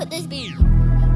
could this be?